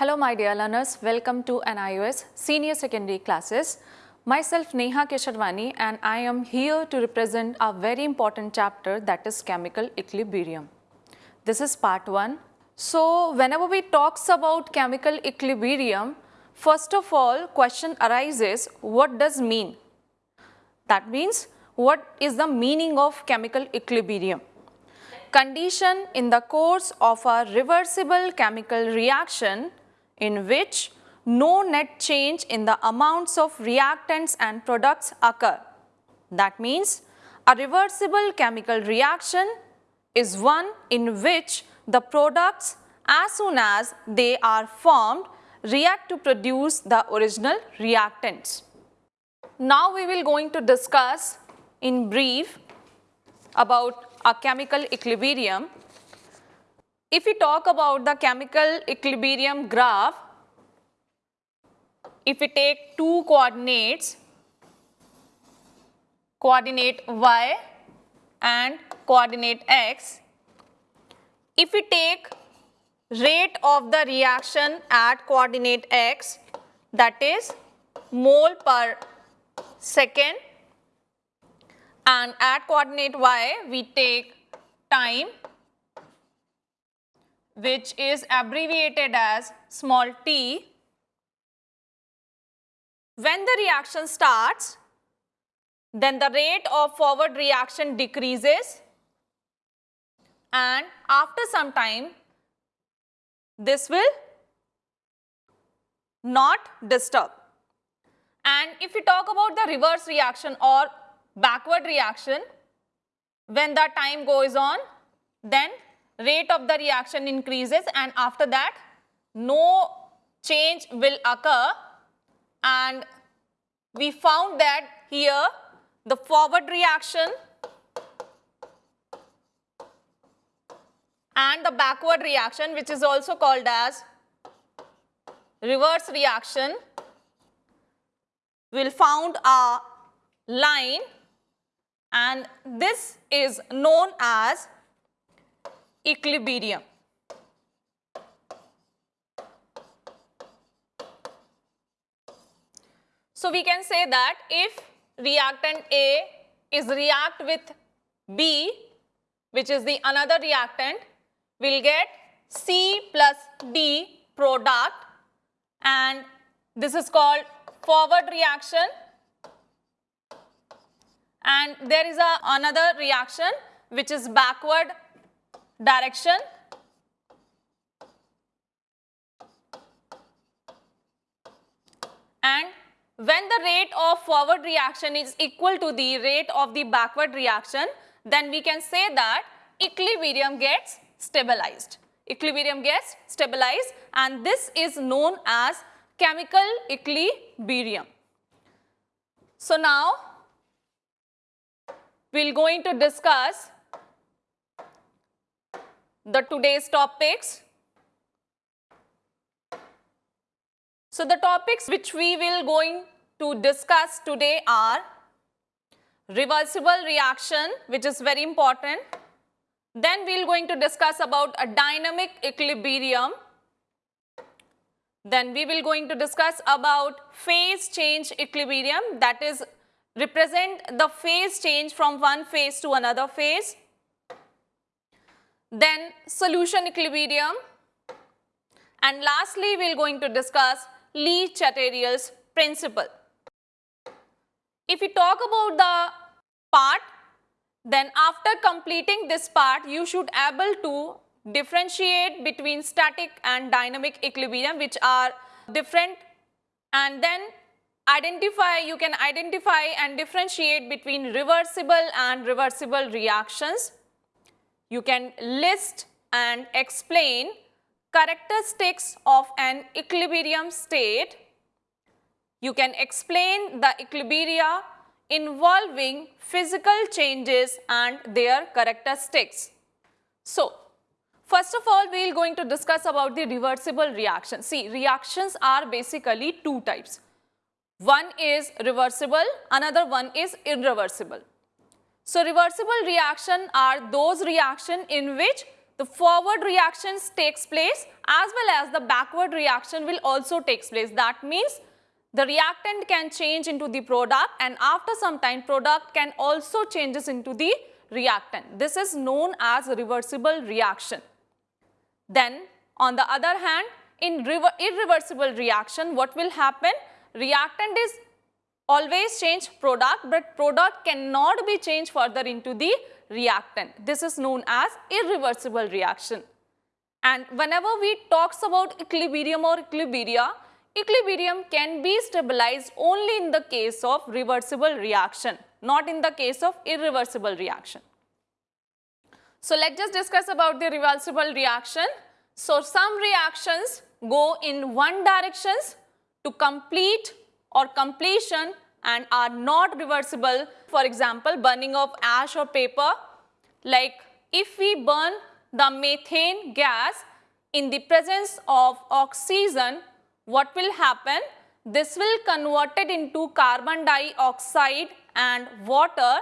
Hello my dear learners, welcome to NIOS Senior Secondary classes. Myself Neha Kesharwani and I am here to represent a very important chapter that is chemical equilibrium. This is part 1. So whenever we talks about chemical equilibrium, first of all question arises what does mean? That means what is the meaning of chemical equilibrium? Condition in the course of a reversible chemical reaction in which no net change in the amounts of reactants and products occur. That means a reversible chemical reaction is one in which the products as soon as they are formed react to produce the original reactants. Now we will going to discuss in brief about a chemical equilibrium. If we talk about the chemical equilibrium graph, if we take two coordinates, coordinate y and coordinate x, if we take rate of the reaction at coordinate x that is mole per second and at coordinate y we take time which is abbreviated as small t. When the reaction starts then the rate of forward reaction decreases and after some time this will not disturb. And if we talk about the reverse reaction or backward reaction, when the time goes on, then rate of the reaction increases and after that no change will occur. And we found that here the forward reaction and the backward reaction which is also called as reverse reaction will found a line. And this is known as equilibrium. So we can say that if reactant A is react with B which is the another reactant we'll get C plus D product and this is called forward reaction and there is a another reaction which is backward direction and when the rate of forward reaction is equal to the rate of the backward reaction then we can say that equilibrium gets stabilized. Equilibrium gets stabilized and this is known as chemical equilibrium. So now we'll going to discuss the today's topics. So the topics which we will going to discuss today are reversible reaction which is very important. Then we will going to discuss about a dynamic equilibrium. Then we will going to discuss about phase change equilibrium that is represent the phase change from one phase to another phase. Then solution equilibrium and lastly we are going to discuss Le-Chatelier's principle. If we talk about the part then after completing this part you should able to differentiate between static and dynamic equilibrium which are different and then identify, you can identify and differentiate between reversible and reversible reactions. You can list and explain characteristics of an equilibrium state. You can explain the equilibria involving physical changes and their characteristics. So, first of all we are going to discuss about the reversible reaction. See reactions are basically two types. One is reversible, another one is irreversible. So reversible reaction are those reaction in which the forward reactions takes place as well as the backward reaction will also takes place. That means the reactant can change into the product and after some time product can also changes into the reactant. This is known as reversible reaction. Then on the other hand, in irreversible reaction, what will happen? Reactant is always change product, but product cannot be changed further into the reactant. This is known as irreversible reaction. And whenever we talks about equilibrium or equilibria, equilibrium can be stabilized only in the case of reversible reaction, not in the case of irreversible reaction. So let's just discuss about the reversible reaction. So some reactions go in one directions to complete or completion and are not reversible. For example, burning of ash or paper. Like if we burn the methane gas in the presence of oxygen, what will happen? This will convert it into carbon dioxide and water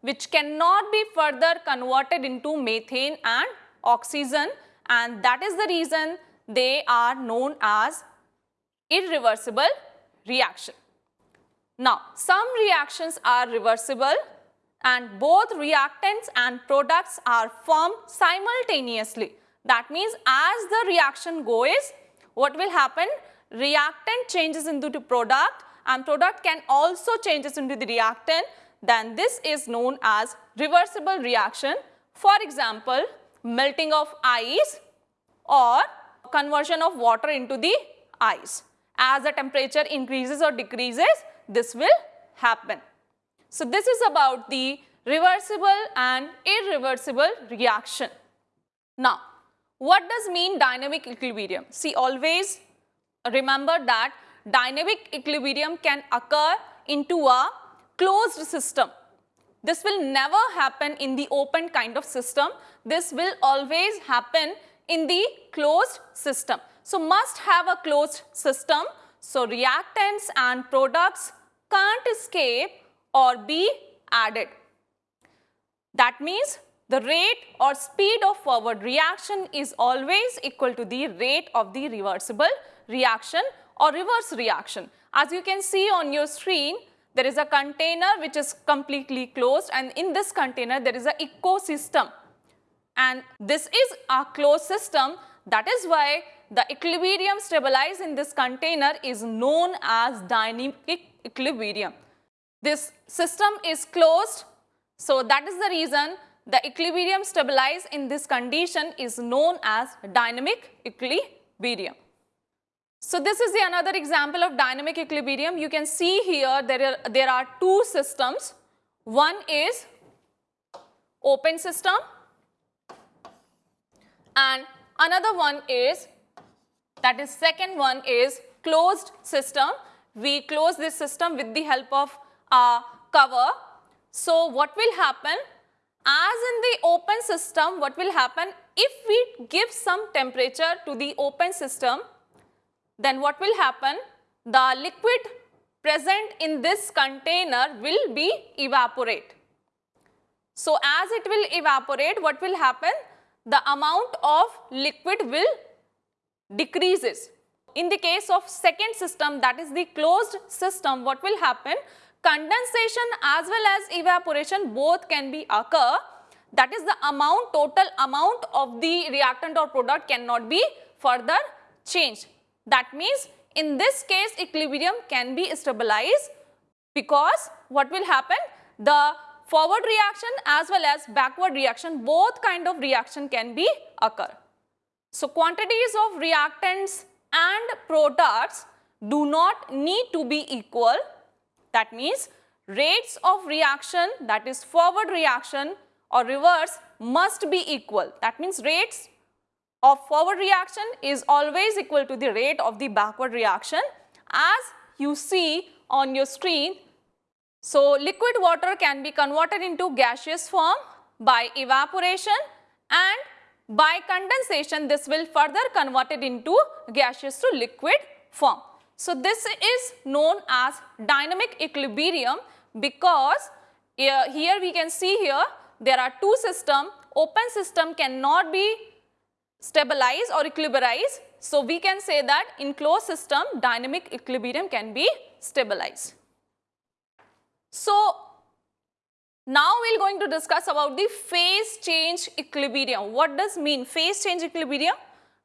which cannot be further converted into methane and oxygen and that is the reason they are known as irreversible reaction. Now, some reactions are reversible and both reactants and products are formed simultaneously. That means as the reaction goes, what will happen? Reactant changes into the product and product can also changes into the reactant. Then this is known as reversible reaction. For example, melting of ice or conversion of water into the ice. As the temperature increases or decreases, this will happen. So this is about the reversible and irreversible reaction. Now, what does mean dynamic equilibrium? See, always remember that dynamic equilibrium can occur into a closed system. This will never happen in the open kind of system. This will always happen in the closed system. So must have a closed system. So reactants and products can't escape or be added. That means the rate or speed of forward reaction is always equal to the rate of the reversible reaction or reverse reaction. As you can see on your screen, there is a container which is completely closed and in this container there is an ecosystem and this is a closed system that is why the equilibrium stabilized in this container is known as dynamic equilibrium. This system is closed so that is the reason the equilibrium stabilized in this condition is known as dynamic equilibrium. So this is the another example of dynamic equilibrium. You can see here there are, there are two systems. One is open system and another one is that is second one is closed system. We close this system with the help of a cover. So what will happen as in the open system what will happen if we give some temperature to the open system then what will happen? The liquid present in this container will be evaporate. So as it will evaporate, what will happen? The amount of liquid will decreases. In the case of second system that is the closed system, what will happen? Condensation as well as evaporation both can be occur. That is the amount, total amount of the reactant or product cannot be further changed. That means in this case equilibrium can be stabilized because what will happen? The forward reaction as well as backward reaction both kind of reaction can be occur. So quantities of reactants and products do not need to be equal. That means rates of reaction that is forward reaction or reverse must be equal. That means rates of forward reaction is always equal to the rate of the backward reaction as you see on your screen. So, liquid water can be converted into gaseous form by evaporation and by condensation this will further convert it into gaseous to liquid form. So, this is known as dynamic equilibrium because here we can see here there are two system open system cannot be stabilize or equilibrize. So we can say that in closed system dynamic equilibrium can be stabilized. So now we're going to discuss about the phase change equilibrium. What does mean phase change equilibrium?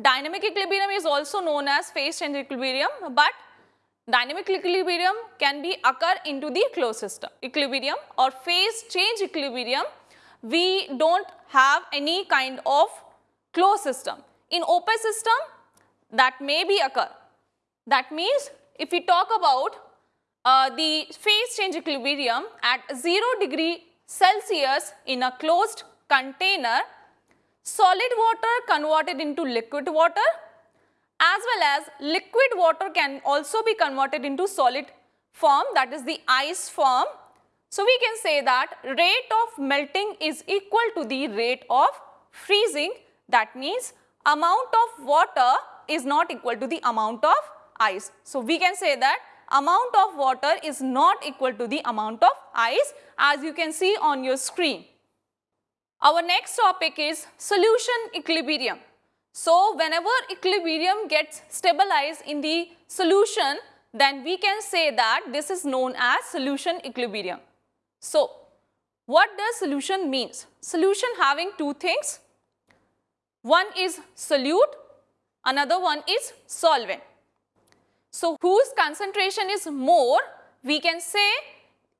Dynamic equilibrium is also known as phase change equilibrium but dynamic equilibrium can be occur into the closed system equilibrium or phase change equilibrium we don't have any kind of closed system. In open system that may be occur. That means if we talk about uh, the phase change equilibrium at 0 degree Celsius in a closed container, solid water converted into liquid water as well as liquid water can also be converted into solid form that is the ice form. So, we can say that rate of melting is equal to the rate of freezing that means amount of water is not equal to the amount of ice. So, we can say that amount of water is not equal to the amount of ice as you can see on your screen. Our next topic is solution equilibrium. So, whenever equilibrium gets stabilized in the solution, then we can say that this is known as solution equilibrium. So, what does solution means? Solution having two things. One is solute, another one is solvent. So, whose concentration is more, we can say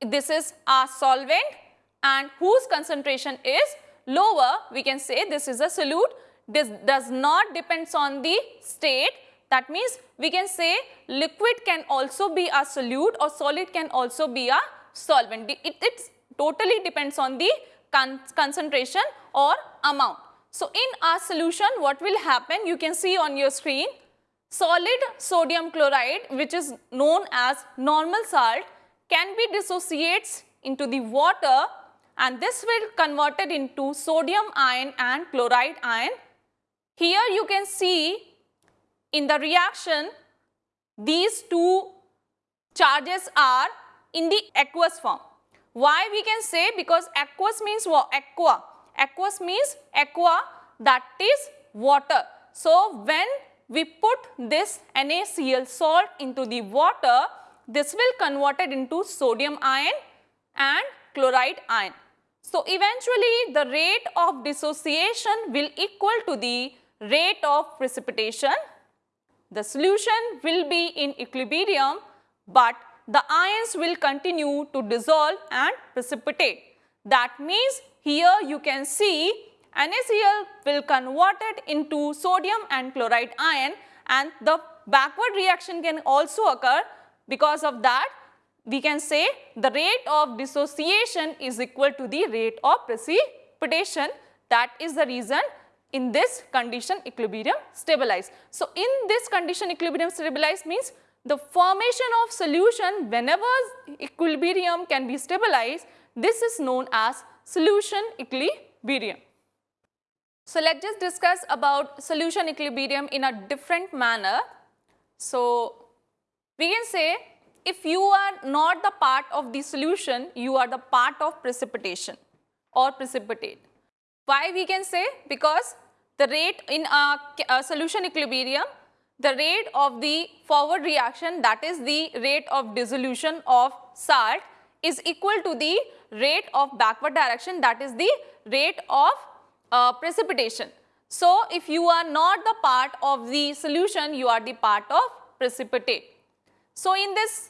this is a solvent and whose concentration is lower, we can say this is a solute this does not depends on the state. That means we can say liquid can also be a solute or solid can also be a solvent. It, totally depends on the con concentration or amount. So, in our solution what will happen you can see on your screen solid sodium chloride which is known as normal salt can be dissociates into the water and this will converted into sodium ion and chloride ion here you can see in the reaction these two charges are in the aqueous form. Why we can say because aqueous means what? Aqua. Aqueous means aqua that is water. So when we put this NaCl salt into the water, this will convert it into sodium ion and chloride ion. So eventually the rate of dissociation will equal to the rate of precipitation, the solution will be in equilibrium but the ions will continue to dissolve and precipitate. That means here you can see NaCl will convert it into sodium and chloride ion and the backward reaction can also occur because of that we can say the rate of dissociation is equal to the rate of precipitation that is the reason in this condition equilibrium stabilized. So, in this condition equilibrium stabilized means the formation of solution whenever equilibrium can be stabilized this is known as solution equilibrium. So, let us just discuss about solution equilibrium in a different manner. So, we can say if you are not the part of the solution, you are the part of precipitation or precipitate. Why we can say? Because the rate in a, a solution equilibrium, the rate of the forward reaction that is the rate of dissolution of salt is equal to the rate of backward direction that is the rate of uh, precipitation. So, if you are not the part of the solution, you are the part of precipitate. So, in this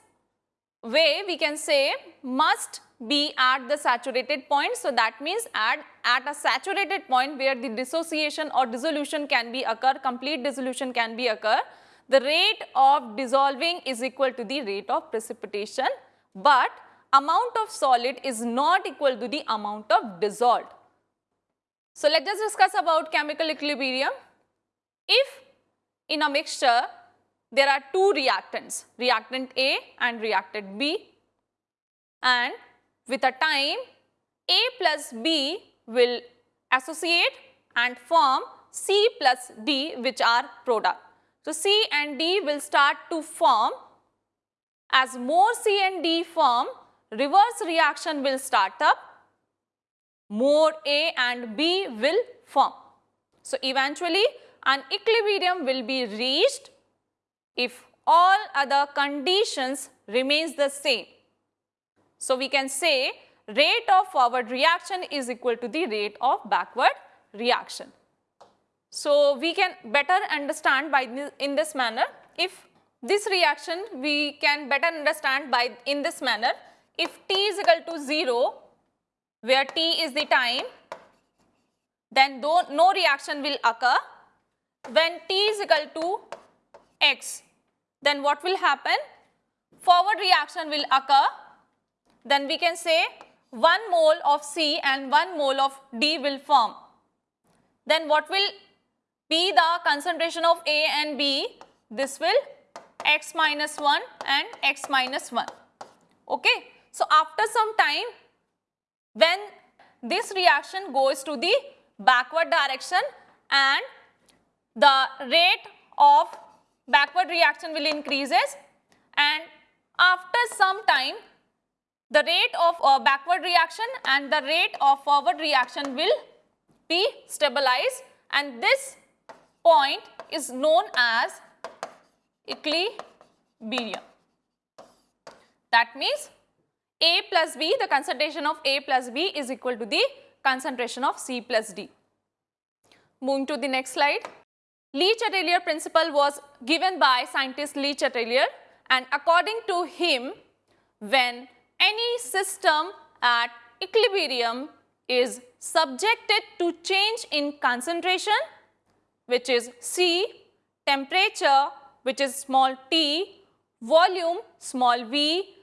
way we can say must be at the saturated point. So, that means at, at a saturated point where the dissociation or dissolution can be occur, complete dissolution can be occur, the rate of dissolving is equal to the rate of precipitation, but amount of solid is not equal to the amount of dissolved. So, let us discuss about chemical equilibrium. If in a mixture there are two reactants, reactant A and reactant B and with a time A plus B will associate and form C plus D which are product. So, C and D will start to form as more C and D form reverse reaction will start up more A and B will form. So, eventually an equilibrium will be reached if all other conditions remains the same. So, we can say rate of forward reaction is equal to the rate of backward reaction. So, we can better understand by this, in this manner if this reaction we can better understand by in this manner if t is equal to 0 where t is the time then no reaction will occur when t is equal to x then what will happen forward reaction will occur then we can say 1 mole of C and 1 mole of D will form. Then what will be the concentration of A and B? This will x minus 1 and x minus 1. Okay. So, after some time when this reaction goes to the backward direction and the rate of backward reaction will increases and after some time the rate of uh, backward reaction and the rate of forward reaction will be stabilized and this point is known as equilibrium. That means A plus B, the concentration of A plus B is equal to the concentration of C plus D. Moving to the next slide. Le Chatelier principle was given by scientist Le Chatelier and according to him, when any system at equilibrium is subjected to change in concentration which is C, temperature which is small t, volume small v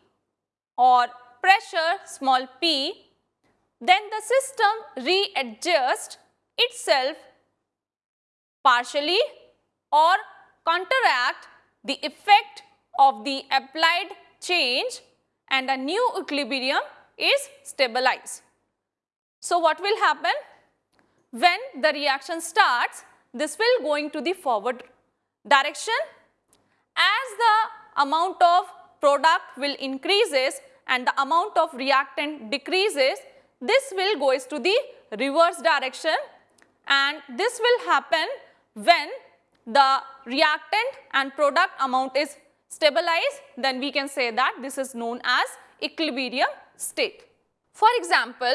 or pressure small p, then the system readjusts itself partially or counteract the effect of the applied change and a new equilibrium is stabilized. So, what will happen? When the reaction starts, this will going to the forward direction. As the amount of product will increases and the amount of reactant decreases, this will goes to the reverse direction and this will happen when the reactant and product amount is stabilized, then we can say that this is known as equilibrium state. For example,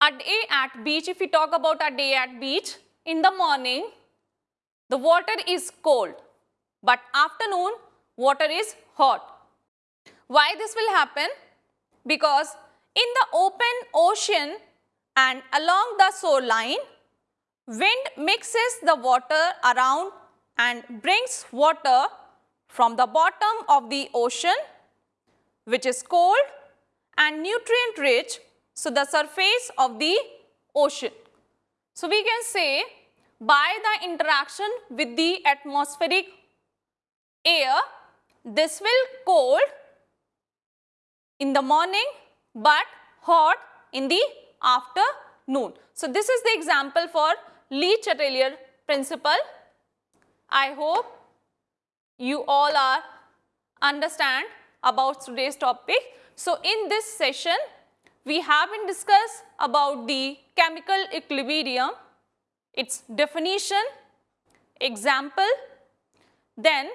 at a at beach, if we talk about a day at beach, in the morning, the water is cold, but afternoon, water is hot. Why this will happen? Because in the open ocean and along the shoreline, wind mixes the water around and brings water from the bottom of the ocean which is cold and nutrient rich so the surface of the ocean. So, we can say by the interaction with the atmospheric air this will cold in the morning but hot in the afternoon. So, this is the example for Le Chatelier principle. I hope you all are understand about today's topic. So, in this session, we have been discussed about the chemical equilibrium, its definition, example, then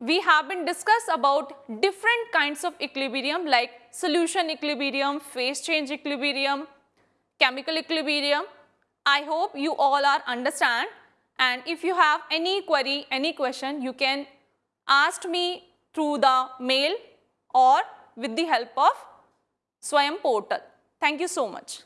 we have been discussed about different kinds of equilibrium like solution equilibrium, phase change equilibrium, chemical equilibrium. I hope you all are understand and if you have any query, any question, you can ask me through the mail or with the help of Swayam portal. Thank you so much.